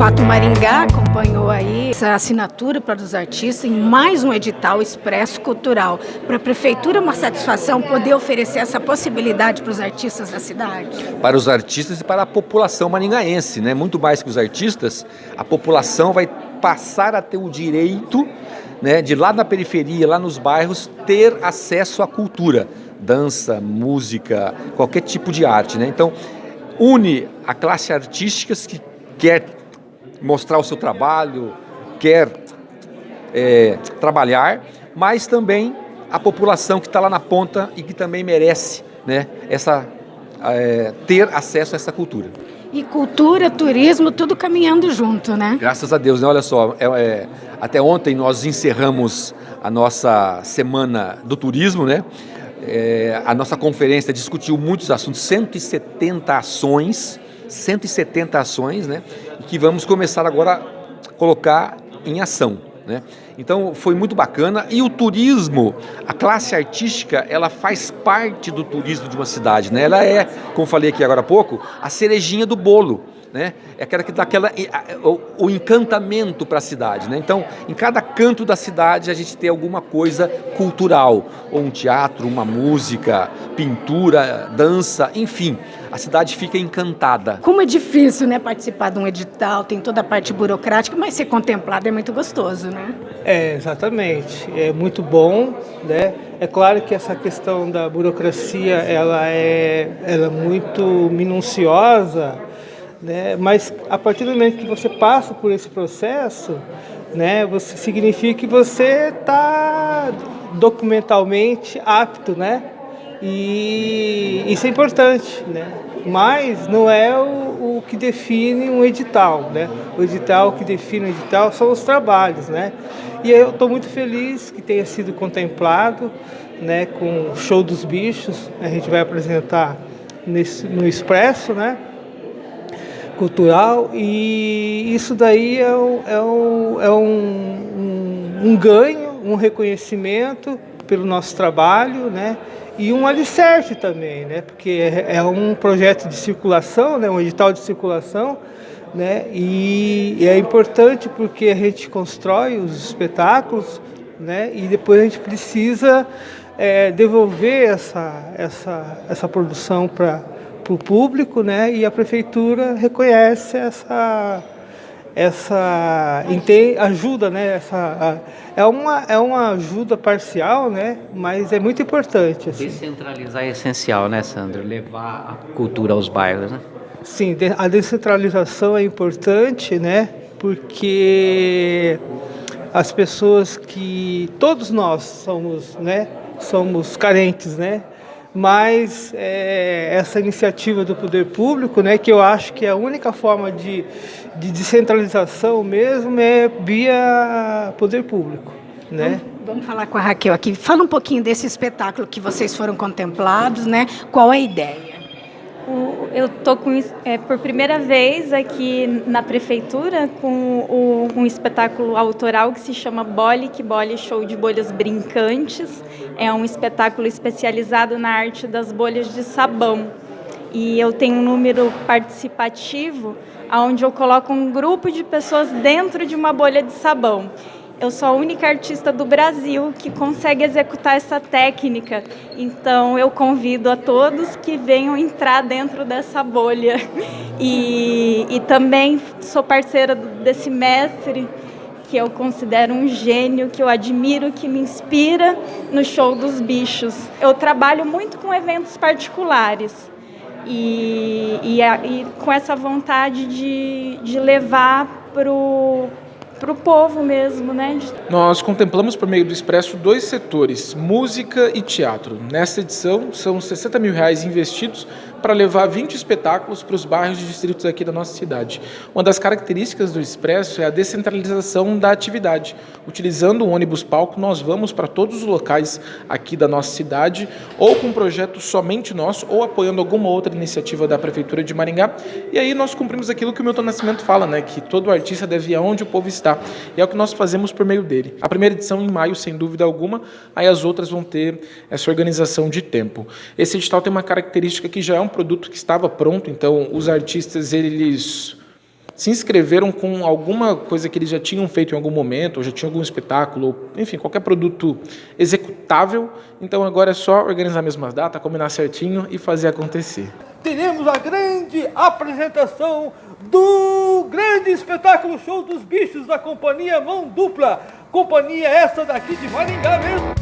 Fato Maringá acompanhou aí essa assinatura para os artistas em mais um edital Expresso Cultural. Para a Prefeitura é uma satisfação poder oferecer essa possibilidade para os artistas da cidade? Para os artistas e para a população maringaense, né? muito mais que os artistas, a população vai passar a ter o direito né, de lá na periferia, lá nos bairros, ter acesso à cultura, dança, música, qualquer tipo de arte. Né? Então, une a classe artística que quer mostrar o seu trabalho, quer é, trabalhar, mas também a população que está lá na ponta e que também merece né, essa, é, ter acesso a essa cultura. E cultura, turismo, tudo caminhando junto, né? Graças a Deus, né? Olha só, é, é, até ontem nós encerramos a nossa semana do turismo, né? É, a nossa conferência discutiu muitos assuntos, 170 ações, 170 ações, né? Que vamos começar agora a colocar em ação. Né? Então foi muito bacana e o turismo, a classe artística, ela faz parte do turismo de uma cidade, né? Ela é, como falei aqui agora há pouco, a cerejinha do bolo né? É aquela que dá aquela, o, encantamento para a cidade, né? Então, em cada canto da cidade a gente tem alguma coisa cultural, ou um teatro, uma música, pintura, dança, enfim, a cidade fica encantada. Como é difícil, né, participar de um edital, tem toda a parte burocrática, mas ser contemplado é muito gostoso, né? É, exatamente. É muito bom, né? É claro que essa questão da burocracia, ela é, ela é muito minuciosa, né? Mas a partir do momento que você passa por esse processo, né, você significa que você está documentalmente apto, né? E isso é importante, né? Mas não é o, o que define um edital, né? O edital que define o edital são os trabalhos, né? E eu estou muito feliz que tenha sido contemplado, né? Com o Show dos Bichos, a gente vai apresentar nesse, no Expresso, né? cultural e isso daí é, um, é, é um, um, ganho, um reconhecimento pelo nosso trabalho, né? E um alicerce também, né? Porque é, é um projeto de circulação, né? Um edital de circulação, né? E, é importante porque a gente constrói os espetáculos, né? E depois a gente precisa é, devolver essa, essa, essa produção para para o público, né? E a prefeitura reconhece essa essa ajuda, né? Essa é uma é uma ajuda parcial, né? Mas é muito importante. Assim. Descentralizar é essencial, né, Sandro? Levar a cultura aos bairros, né? Sim, a descentralização é importante, né? Porque as pessoas que todos nós somos, né? Somos carentes, né? Mas é, essa iniciativa do poder público, né, que eu acho que é a única forma de, de descentralização mesmo é via poder público. Né? Vamos, vamos falar com a Raquel aqui. Fala um pouquinho desse espetáculo que vocês foram contemplados, né? Qual a ideia? Eu estou é, por primeira vez aqui na prefeitura com o, um espetáculo autoral que se chama Bole, que Bole Show de Bolhas Brincantes. É um espetáculo especializado na arte das bolhas de sabão. E eu tenho um número participativo onde eu coloco um grupo de pessoas dentro de uma bolha de sabão. Eu sou a única artista do Brasil que consegue executar essa técnica. Então eu convido a todos que venham entrar dentro dessa bolha. E, e também sou parceira desse mestre que eu considero um gênio, que eu admiro, que me inspira no show dos bichos. Eu trabalho muito com eventos particulares e, e, e com essa vontade de, de levar para o para o povo mesmo, né? Nós contemplamos por meio do Expresso dois setores, música e teatro. Nesta edição, são 60 mil reais investidos para levar 20 espetáculos para os bairros e distritos aqui da nossa cidade. Uma das características do Expresso é a descentralização da atividade. Utilizando o ônibus palco, nós vamos para todos os locais aqui da nossa cidade, ou com um projeto somente nosso, ou apoiando alguma outra iniciativa da Prefeitura de Maringá. E aí nós cumprimos aquilo que o Milton Nascimento fala, né? que todo artista deve ir aonde o povo está. E é o que nós fazemos por meio dele. A primeira edição em maio, sem dúvida alguma, aí as outras vão ter essa organização de tempo. Esse edital tem uma característica que já é um produto que estava pronto, então os artistas eles se inscreveram com alguma coisa que eles já tinham feito em algum momento, ou já tinham algum espetáculo, ou, enfim, qualquer produto executável. Então agora é só organizar a mesma data, combinar certinho e fazer acontecer. Teremos a grande apresentação do grande espetáculo Show dos Bichos da companhia Mão Dupla. Companhia essa daqui de Maringá mesmo.